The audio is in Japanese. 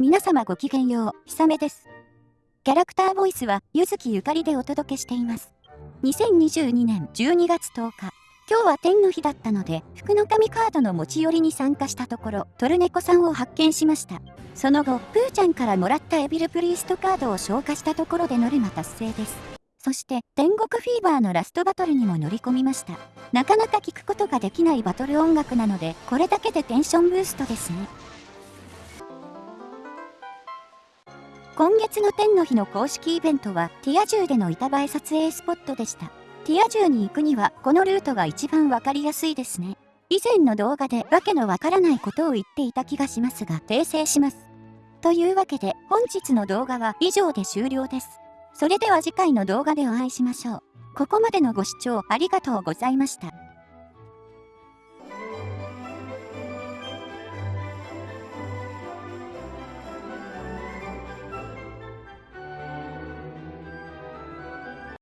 皆様ごきげんよう、ひさめです。キャラクターボイスは、ゆずきゆかりでお届けしています。2022年12月10日、今日は天の日だったので、福の神カードの持ち寄りに参加したところ、トルネコさんを発見しました。その後、プーちゃんからもらったエビルプリーストカードを消化したところでノルマ達成です。そして、天国フィーバーのラストバトルにも乗り込みました。なかなか聞くことができないバトル音楽なので、これだけでテンションブーストですね。今月の天の日の公式イベントは、ティア銃での板映え撮影スポットでした。ティア銃に行くには、このルートが一番わかりやすいですね。以前の動画でわけのわからないことを言っていた気がしますが、訂正します。というわけで、本日の動画は以上で終了です。それでは次回の動画でお会いしましょう。ここまでのご視聴ありがとうございました。